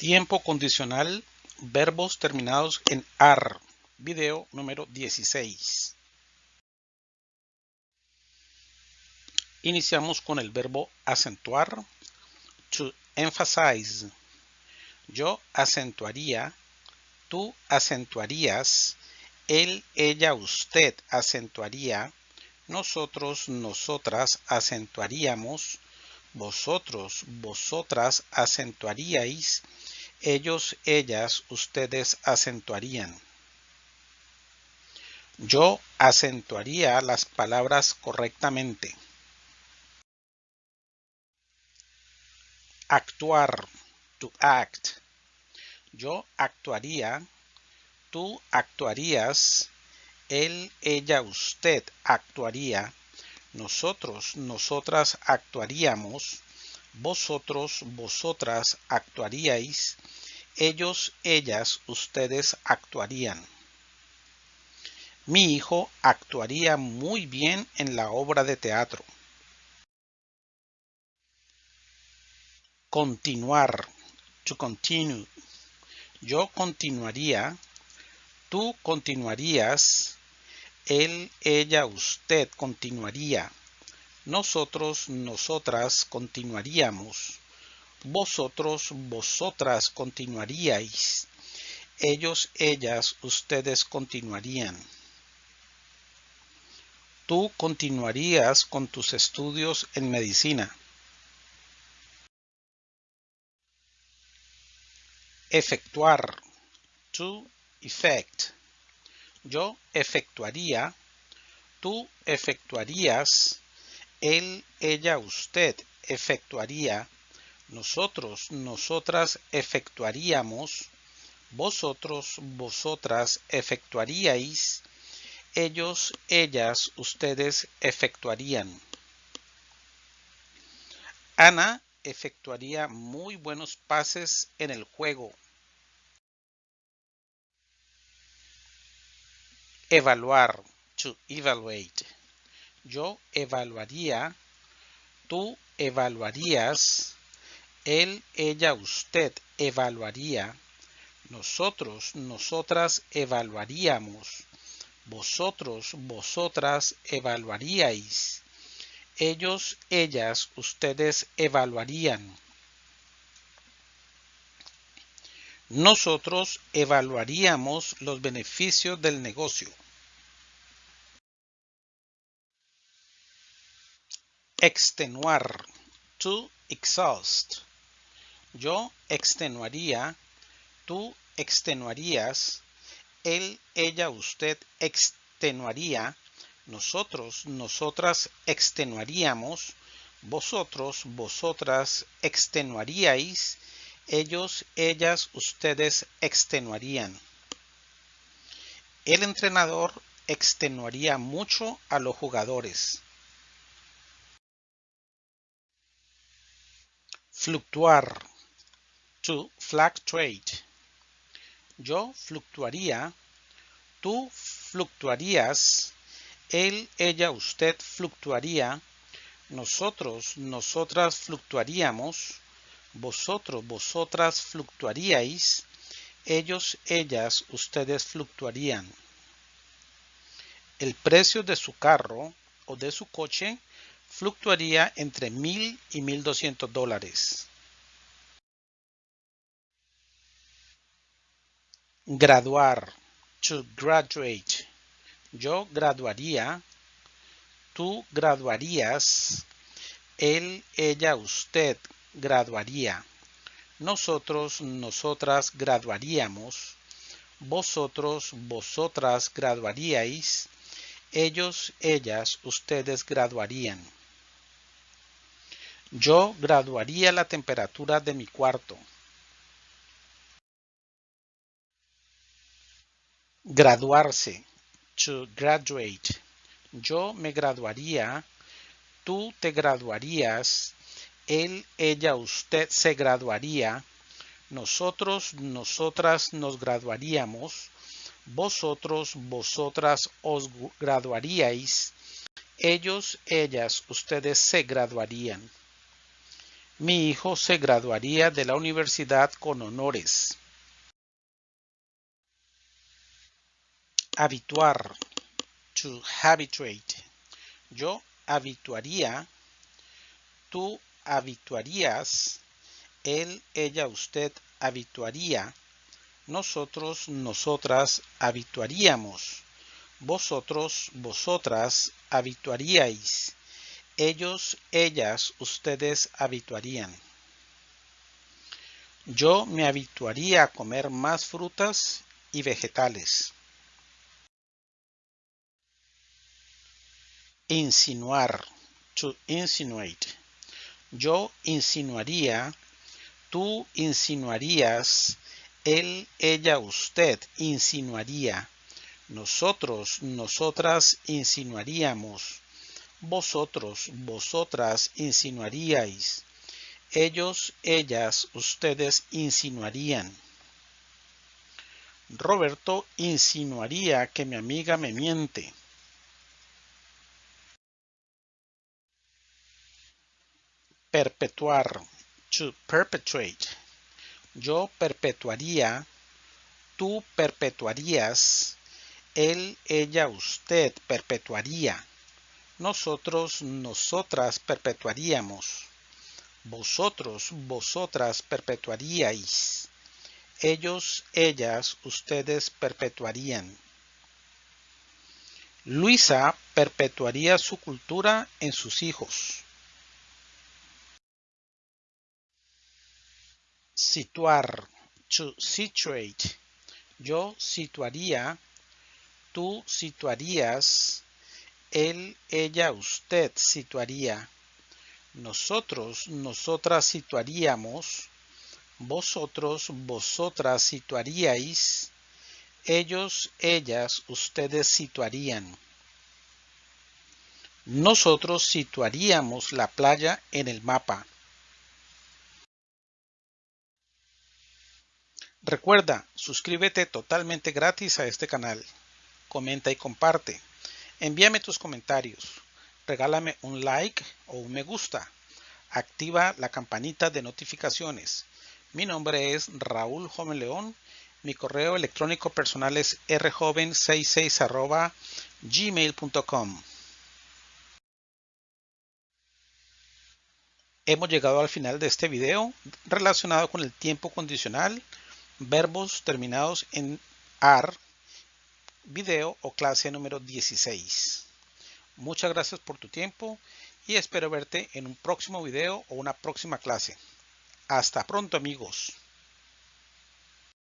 Tiempo condicional, verbos terminados en AR. Video número 16. Iniciamos con el verbo acentuar. To emphasize. Yo acentuaría, tú acentuarías, él, ella, usted acentuaría, nosotros, nosotras acentuaríamos, vosotros, vosotras acentuaríais, ellos, ellas, ustedes acentuarían. Yo acentuaría las palabras correctamente. Actuar, to act. Yo actuaría, tú actuarías, él, ella, usted actuaría, nosotros, nosotras actuaríamos, vosotros, vosotras actuaríais, ellos, ellas, ustedes actuarían. Mi hijo actuaría muy bien en la obra de teatro. Continuar. To continue. Yo continuaría. Tú continuarías. Él, ella, usted continuaría. Nosotros, nosotras continuaríamos. Vosotros, vosotras continuaríais. Ellos, ellas, ustedes continuarían. Tú continuarías con tus estudios en medicina. Efectuar. To effect. Yo efectuaría. Tú efectuarías. Él, ella, usted efectuaría nosotros, nosotras efectuaríamos, vosotros, vosotras efectuaríais, ellos, ellas, ustedes efectuarían. Ana efectuaría muy buenos pases en el juego. Evaluar, to evaluate. Yo evaluaría, tú evaluarías, él, ella, usted evaluaría. Nosotros, nosotras evaluaríamos. Vosotros, vosotras evaluaríais. Ellos, ellas, ustedes evaluarían. Nosotros evaluaríamos los beneficios del negocio. Extenuar. To exhaust. Yo extenuaría, tú extenuarías, él, ella, usted extenuaría, nosotros, nosotras extenuaríamos, vosotros, vosotras extenuaríais, ellos, ellas, ustedes extenuarían. El entrenador extenuaría mucho a los jugadores. Fluctuar to fluctuate. Yo fluctuaría, tú fluctuarías, él, ella, usted fluctuaría, nosotros, nosotras fluctuaríamos, vosotros, vosotras fluctuaríais, ellos, ellas, ustedes fluctuarían. El precio de su carro o de su coche fluctuaría entre mil y mil doscientos dólares. Graduar. To graduate. Yo graduaría. Tú graduarías. Él, ella, usted graduaría. Nosotros, nosotras graduaríamos. Vosotros, vosotras graduaríais. Ellos, ellas, ustedes graduarían. Yo graduaría la temperatura de mi cuarto. Graduarse. To graduate. Yo me graduaría. Tú te graduarías. Él, ella, usted se graduaría. Nosotros, nosotras nos graduaríamos. Vosotros, vosotras os graduaríais. Ellos, ellas, ustedes se graduarían. Mi hijo se graduaría de la universidad con honores. Habituar. To habituate. Yo habituaría. Tú habituarías. Él, ella, usted habituaría. Nosotros, nosotras habituaríamos. Vosotros, vosotras habituaríais. Ellos, ellas, ustedes habituarían. Yo me habituaría a comer más frutas y vegetales. Insinuar. To insinuate. Yo insinuaría. Tú insinuarías. Él, ella, usted insinuaría. Nosotros, nosotras insinuaríamos. Vosotros, vosotras insinuaríais. Ellos, ellas, ustedes insinuarían. Roberto insinuaría que mi amiga me miente. Perpetuar. To perpetuate. Yo perpetuaría. Tú perpetuarías. Él, ella, usted perpetuaría. Nosotros, nosotras perpetuaríamos. Vosotros, vosotras perpetuaríais. Ellos, ellas, ustedes perpetuarían. Luisa perpetuaría su cultura en sus hijos. Situar. To situate. Yo situaría. Tú situarías. Él, ella, usted situaría. Nosotros, nosotras situaríamos. Vosotros, vosotras situaríais. Ellos, ellas, ustedes situarían. Nosotros situaríamos la playa en el mapa. Recuerda, suscríbete totalmente gratis a este canal. Comenta y comparte. Envíame tus comentarios. Regálame un like o un me gusta. Activa la campanita de notificaciones. Mi nombre es Raúl Joven León. Mi correo electrónico personal es rjoven66 gmail.com. Hemos llegado al final de este video relacionado con el tiempo condicional verbos terminados en AR, video o clase número 16. Muchas gracias por tu tiempo y espero verte en un próximo video o una próxima clase. Hasta pronto amigos.